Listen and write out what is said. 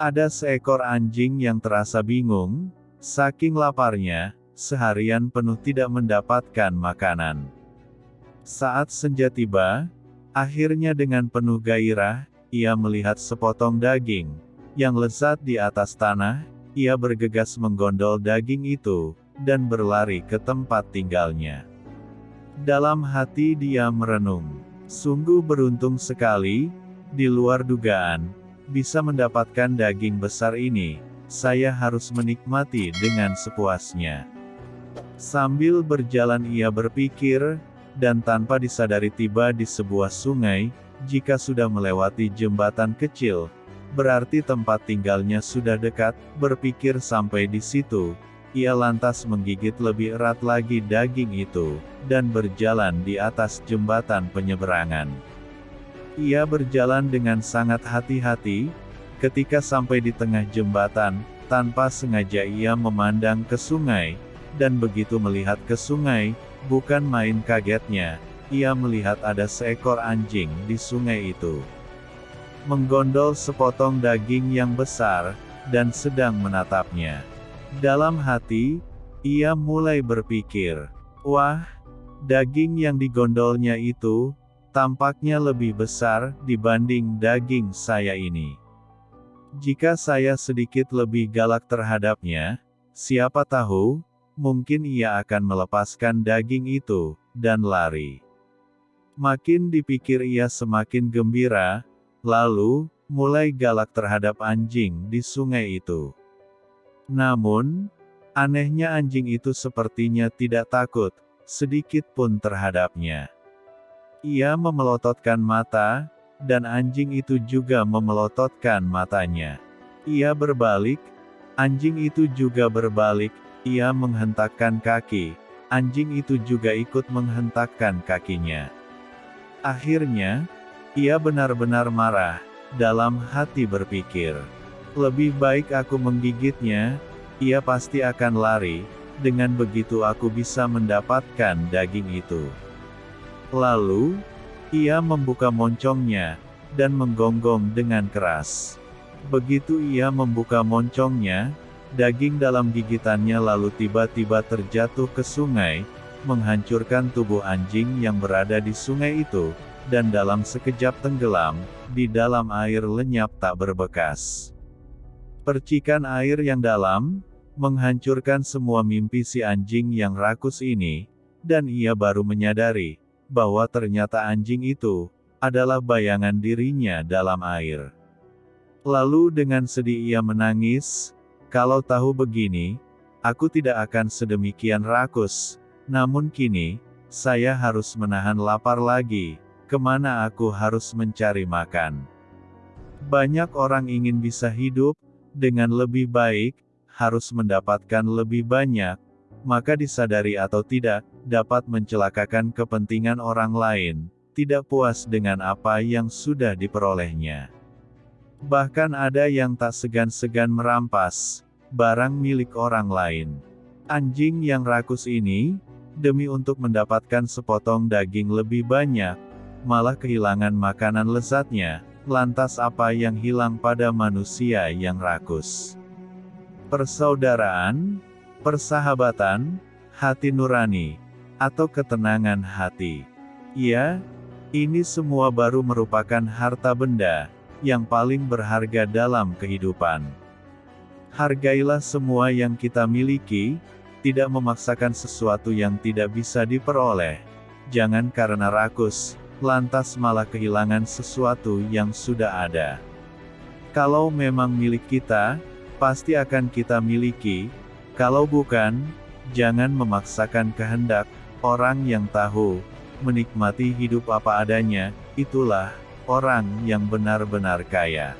Ada seekor anjing yang terasa bingung, saking laparnya, seharian penuh tidak mendapatkan makanan. Saat senja tiba, akhirnya dengan penuh gairah, ia melihat sepotong daging, yang lezat di atas tanah, ia bergegas menggondol daging itu, dan berlari ke tempat tinggalnya. Dalam hati dia merenung, sungguh beruntung sekali, di luar dugaan, bisa mendapatkan daging besar ini, saya harus menikmati dengan sepuasnya. Sambil berjalan ia berpikir, dan tanpa disadari tiba di sebuah sungai, jika sudah melewati jembatan kecil, berarti tempat tinggalnya sudah dekat, berpikir sampai di situ, ia lantas menggigit lebih erat lagi daging itu, dan berjalan di atas jembatan penyeberangan. Ia berjalan dengan sangat hati-hati, ketika sampai di tengah jembatan, tanpa sengaja ia memandang ke sungai, dan begitu melihat ke sungai, bukan main kagetnya, ia melihat ada seekor anjing di sungai itu. Menggondol sepotong daging yang besar, dan sedang menatapnya. Dalam hati, ia mulai berpikir, wah, daging yang digondolnya itu, tampaknya lebih besar dibanding daging saya ini. Jika saya sedikit lebih galak terhadapnya, siapa tahu, mungkin ia akan melepaskan daging itu, dan lari. Makin dipikir ia semakin gembira, lalu, mulai galak terhadap anjing di sungai itu. Namun, anehnya anjing itu sepertinya tidak takut, sedikit pun terhadapnya. Ia memelototkan mata, dan anjing itu juga memelototkan matanya. Ia berbalik, anjing itu juga berbalik, ia menghentakkan kaki, anjing itu juga ikut menghentakkan kakinya. Akhirnya, ia benar-benar marah, dalam hati berpikir, lebih baik aku menggigitnya, ia pasti akan lari, dengan begitu aku bisa mendapatkan daging itu. Lalu, ia membuka moncongnya, dan menggonggong dengan keras. Begitu ia membuka moncongnya, daging dalam gigitannya lalu tiba-tiba terjatuh ke sungai, menghancurkan tubuh anjing yang berada di sungai itu, dan dalam sekejap tenggelam, di dalam air lenyap tak berbekas. Percikan air yang dalam, menghancurkan semua mimpi si anjing yang rakus ini, dan ia baru menyadari, bahwa ternyata anjing itu adalah bayangan dirinya dalam air. Lalu dengan sedih ia menangis, kalau tahu begini, aku tidak akan sedemikian rakus, namun kini, saya harus menahan lapar lagi, ke mana aku harus mencari makan. Banyak orang ingin bisa hidup, dengan lebih baik, harus mendapatkan lebih banyak, maka disadari atau tidak, dapat mencelakakan kepentingan orang lain, tidak puas dengan apa yang sudah diperolehnya. Bahkan ada yang tak segan-segan merampas barang milik orang lain. Anjing yang rakus ini, demi untuk mendapatkan sepotong daging lebih banyak, malah kehilangan makanan lezatnya, lantas apa yang hilang pada manusia yang rakus? Persaudaraan, persahabatan, hati nurani, atau ketenangan hati. Ya, ini semua baru merupakan harta benda yang paling berharga dalam kehidupan. Hargailah semua yang kita miliki, tidak memaksakan sesuatu yang tidak bisa diperoleh. Jangan karena rakus, lantas malah kehilangan sesuatu yang sudah ada. Kalau memang milik kita, pasti akan kita miliki, kalau bukan, jangan memaksakan kehendak, orang yang tahu, menikmati hidup apa adanya, itulah, orang yang benar-benar kaya.